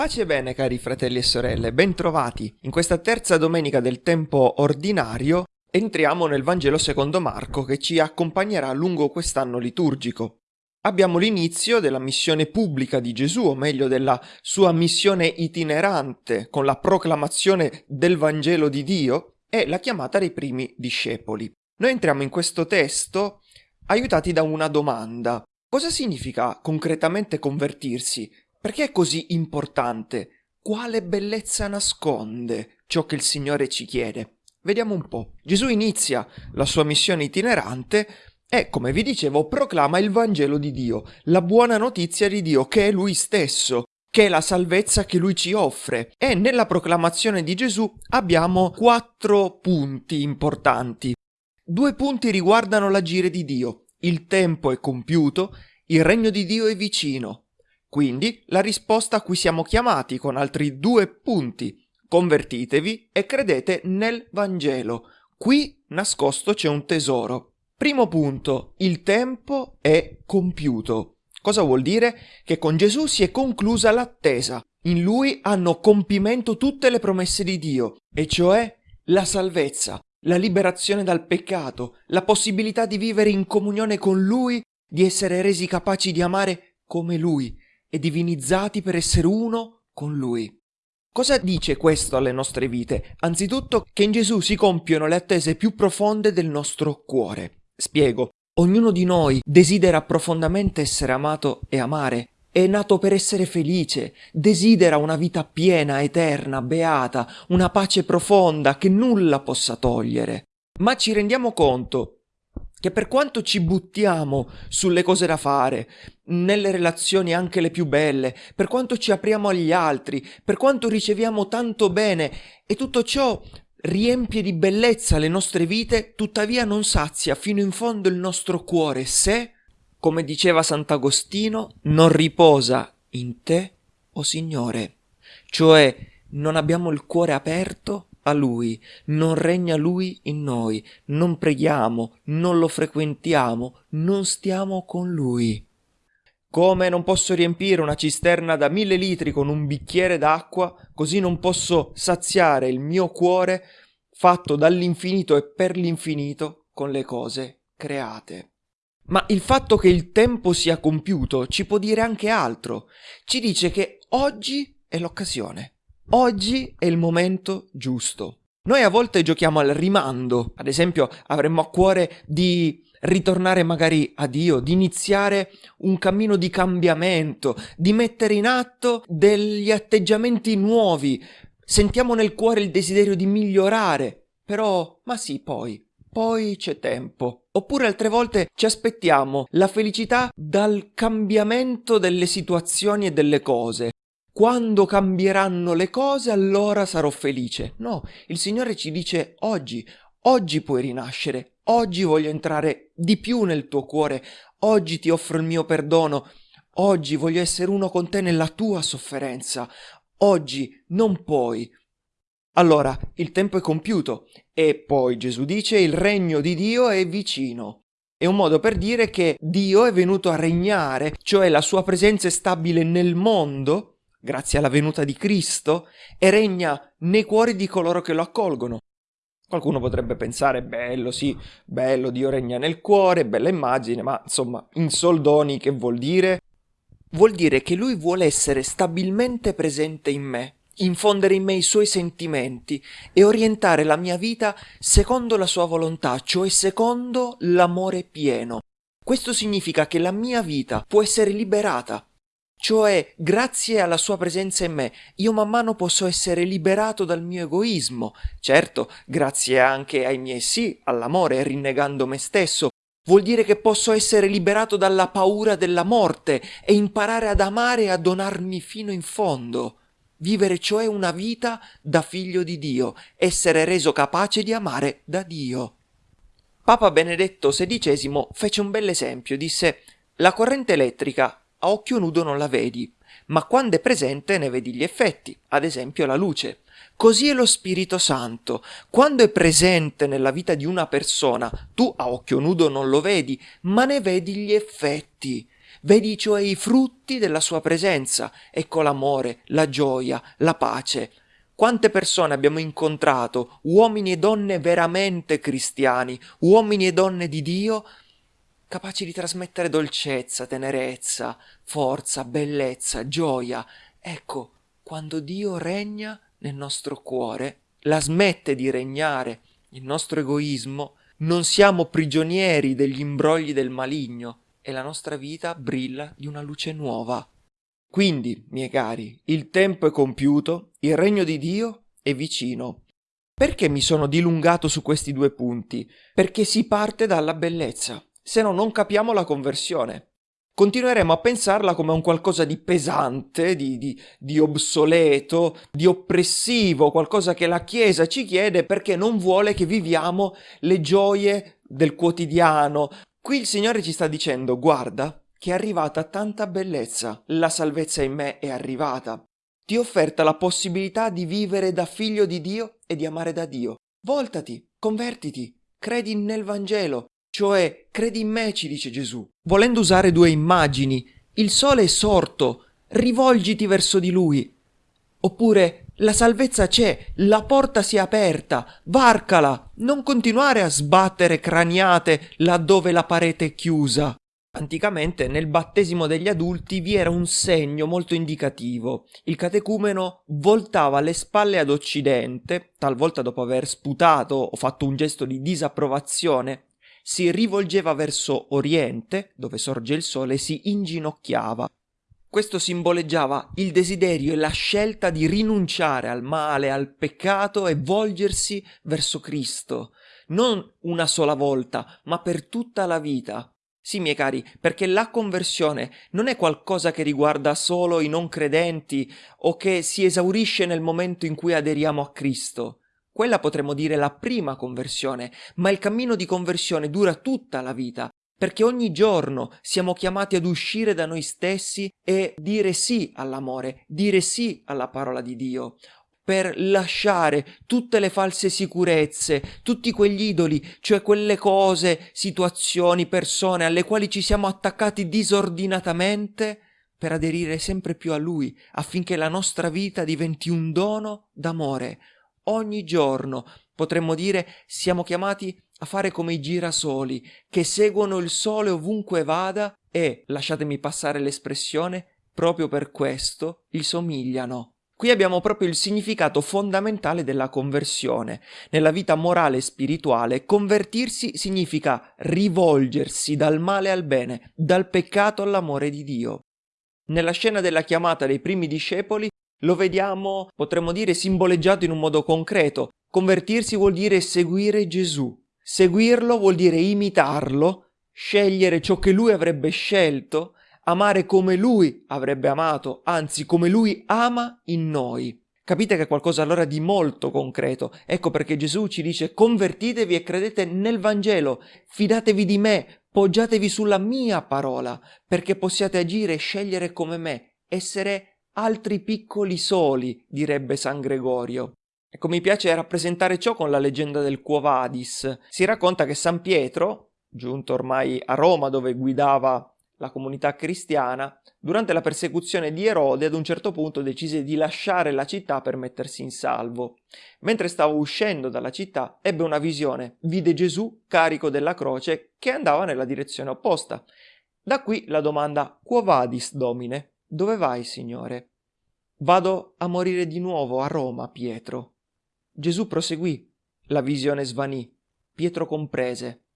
Pace bene cari fratelli e sorelle, bentrovati. In questa terza domenica del tempo ordinario entriamo nel Vangelo secondo Marco che ci accompagnerà lungo quest'anno liturgico. Abbiamo l'inizio della missione pubblica di Gesù, o meglio della sua missione itinerante con la proclamazione del Vangelo di Dio e la chiamata dei primi discepoli. Noi entriamo in questo testo aiutati da una domanda. Cosa significa concretamente convertirsi? Perché è così importante? Quale bellezza nasconde ciò che il Signore ci chiede? Vediamo un po'. Gesù inizia la sua missione itinerante e, come vi dicevo, proclama il Vangelo di Dio, la buona notizia di Dio, che è Lui stesso, che è la salvezza che Lui ci offre. E nella proclamazione di Gesù abbiamo quattro punti importanti. Due punti riguardano l'agire di Dio. Il tempo è compiuto, il regno di Dio è vicino. Quindi la risposta a cui siamo chiamati con altri due punti. Convertitevi e credete nel Vangelo. Qui nascosto c'è un tesoro. Primo punto, il tempo è compiuto. Cosa vuol dire? Che con Gesù si è conclusa l'attesa. In lui hanno compimento tutte le promesse di Dio, e cioè la salvezza, la liberazione dal peccato, la possibilità di vivere in comunione con Lui, di essere resi capaci di amare come Lui, e divinizzati per essere uno con Lui. Cosa dice questo alle nostre vite? Anzitutto che in Gesù si compiono le attese più profonde del nostro cuore. Spiego. Ognuno di noi desidera profondamente essere amato e amare. È nato per essere felice, desidera una vita piena, eterna, beata, una pace profonda che nulla possa togliere. Ma ci rendiamo conto che per quanto ci buttiamo sulle cose da fare, nelle relazioni anche le più belle, per quanto ci apriamo agli altri, per quanto riceviamo tanto bene e tutto ciò riempie di bellezza le nostre vite, tuttavia non sazia fino in fondo il nostro cuore se, come diceva Sant'Agostino, non riposa in te, o oh Signore, cioè non abbiamo il cuore aperto a Lui, non regna Lui in noi, non preghiamo, non lo frequentiamo, non stiamo con Lui. Come non posso riempire una cisterna da mille litri con un bicchiere d'acqua, così non posso saziare il mio cuore fatto dall'infinito e per l'infinito con le cose create. Ma il fatto che il tempo sia compiuto ci può dire anche altro. Ci dice che oggi è l'occasione. Oggi è il momento giusto. Noi a volte giochiamo al rimando, ad esempio avremmo a cuore di ritornare magari a Dio, di iniziare un cammino di cambiamento, di mettere in atto degli atteggiamenti nuovi. Sentiamo nel cuore il desiderio di migliorare, però, ma sì, poi, poi c'è tempo. Oppure altre volte ci aspettiamo la felicità dal cambiamento delle situazioni e delle cose quando cambieranno le cose allora sarò felice. No, il Signore ci dice oggi, oggi puoi rinascere, oggi voglio entrare di più nel tuo cuore, oggi ti offro il mio perdono, oggi voglio essere uno con te nella tua sofferenza, oggi non puoi. Allora, il tempo è compiuto e poi Gesù dice il regno di Dio è vicino. È un modo per dire che Dio è venuto a regnare, cioè la sua presenza è stabile nel mondo grazie alla venuta di Cristo, e regna nei cuori di coloro che lo accolgono. Qualcuno potrebbe pensare, bello, sì, bello, Dio regna nel cuore, bella immagine, ma insomma, in soldoni che vuol dire? Vuol dire che lui vuole essere stabilmente presente in me, infondere in me i suoi sentimenti e orientare la mia vita secondo la sua volontà, cioè secondo l'amore pieno. Questo significa che la mia vita può essere liberata cioè, grazie alla sua presenza in me, io man mano posso essere liberato dal mio egoismo. Certo, grazie anche ai miei sì, all'amore, rinnegando me stesso. Vuol dire che posso essere liberato dalla paura della morte e imparare ad amare e a donarmi fino in fondo. Vivere cioè una vita da figlio di Dio, essere reso capace di amare da Dio. Papa Benedetto XVI fece un bel esempio, disse la corrente elettrica a occhio nudo non la vedi, ma quando è presente ne vedi gli effetti, ad esempio la luce. Così è lo Spirito Santo. Quando è presente nella vita di una persona, tu a occhio nudo non lo vedi, ma ne vedi gli effetti. Vedi cioè i frutti della sua presenza. Ecco l'amore, la gioia, la pace. Quante persone abbiamo incontrato, uomini e donne veramente cristiani, uomini e donne di Dio, capaci di trasmettere dolcezza, tenerezza, forza, bellezza, gioia. Ecco, quando Dio regna nel nostro cuore, la smette di regnare il nostro egoismo, non siamo prigionieri degli imbrogli del maligno e la nostra vita brilla di una luce nuova. Quindi, miei cari, il tempo è compiuto, il regno di Dio è vicino. Perché mi sono dilungato su questi due punti? Perché si parte dalla bellezza se no non capiamo la conversione. Continueremo a pensarla come un qualcosa di pesante, di, di, di, obsoleto, di oppressivo, qualcosa che la Chiesa ci chiede perché non vuole che viviamo le gioie del quotidiano. Qui il Signore ci sta dicendo, guarda, che è arrivata tanta bellezza, la salvezza in me è arrivata. Ti ho offerta la possibilità di vivere da figlio di Dio e di amare da Dio. Voltati, convertiti, credi nel Vangelo, cioè, credi in me, ci dice Gesù. Volendo usare due immagini, il sole è sorto, rivolgiti verso di lui. Oppure, la salvezza c'è, la porta si è aperta, varcala, non continuare a sbattere craniate laddove la parete è chiusa. Anticamente nel battesimo degli adulti vi era un segno molto indicativo. Il catecumeno voltava le spalle ad occidente, talvolta dopo aver sputato o fatto un gesto di disapprovazione, si rivolgeva verso oriente, dove sorge il sole, e si inginocchiava. Questo simboleggiava il desiderio e la scelta di rinunciare al male, al peccato e volgersi verso Cristo, non una sola volta, ma per tutta la vita. Sì, miei cari, perché la conversione non è qualcosa che riguarda solo i non credenti o che si esaurisce nel momento in cui aderiamo a Cristo. Quella potremmo dire la prima conversione, ma il cammino di conversione dura tutta la vita, perché ogni giorno siamo chiamati ad uscire da noi stessi e dire sì all'amore, dire sì alla parola di Dio, per lasciare tutte le false sicurezze, tutti quegli idoli, cioè quelle cose, situazioni, persone alle quali ci siamo attaccati disordinatamente, per aderire sempre più a Lui, affinché la nostra vita diventi un dono d'amore, ogni giorno. Potremmo dire siamo chiamati a fare come i girasoli, che seguono il sole ovunque vada e, lasciatemi passare l'espressione, proprio per questo gli somigliano. Qui abbiamo proprio il significato fondamentale della conversione. Nella vita morale e spirituale, convertirsi significa rivolgersi dal male al bene, dal peccato all'amore di Dio. Nella scena della chiamata dei primi discepoli lo vediamo, potremmo dire, simboleggiato in un modo concreto. Convertirsi vuol dire seguire Gesù. Seguirlo vuol dire imitarlo, scegliere ciò che lui avrebbe scelto, amare come lui avrebbe amato, anzi come lui ama in noi. Capite che è qualcosa allora di molto concreto. Ecco perché Gesù ci dice convertitevi e credete nel Vangelo, fidatevi di me, poggiatevi sulla mia parola, perché possiate agire e scegliere come me, essere altri piccoli soli, direbbe San Gregorio. Ecco, mi piace rappresentare ciò con la leggenda del Quo Vadis. Si racconta che San Pietro, giunto ormai a Roma dove guidava la comunità cristiana, durante la persecuzione di Erode ad un certo punto decise di lasciare la città per mettersi in salvo. Mentre stava uscendo dalla città ebbe una visione, vide Gesù carico della croce che andava nella direzione opposta. Da qui la domanda Quo vadis, Domine? Dove vai, Signore? Vado a morire di nuovo a Roma, Pietro. Gesù proseguì. La visione svanì. Pietro comprese.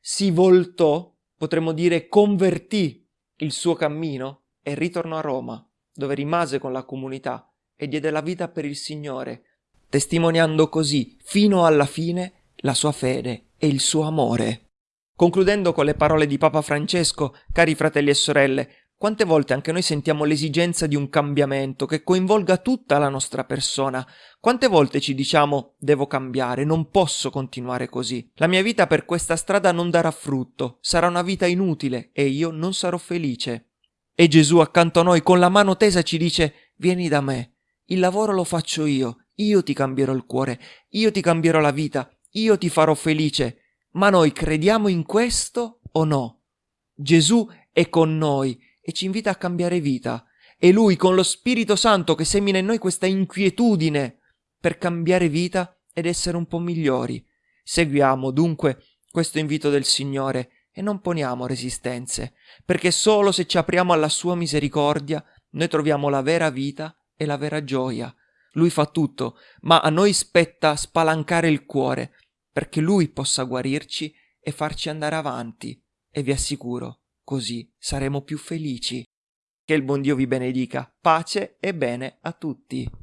Si voltò, potremmo dire convertì il suo cammino e ritornò a Roma, dove rimase con la comunità e diede la vita per il Signore, testimoniando così fino alla fine la sua fede e il suo amore. Concludendo con le parole di Papa Francesco, cari fratelli e sorelle, quante volte anche noi sentiamo l'esigenza di un cambiamento che coinvolga tutta la nostra persona? Quante volte ci diciamo devo cambiare, non posso continuare così. La mia vita per questa strada non darà frutto, sarà una vita inutile e io non sarò felice. E Gesù accanto a noi con la mano tesa ci dice vieni da me, il lavoro lo faccio io, io ti cambierò il cuore, io ti cambierò la vita, io ti farò felice. Ma noi crediamo in questo o no? Gesù è con noi e ci invita a cambiare vita. È Lui con lo Spirito Santo che semina in noi questa inquietudine per cambiare vita ed essere un po' migliori. Seguiamo dunque questo invito del Signore e non poniamo resistenze, perché solo se ci apriamo alla sua misericordia noi troviamo la vera vita e la vera gioia. Lui fa tutto, ma a noi spetta spalancare il cuore, perché Lui possa guarirci e farci andare avanti. E vi assicuro, così saremo più felici. Che il buon Dio vi benedica. Pace e bene a tutti.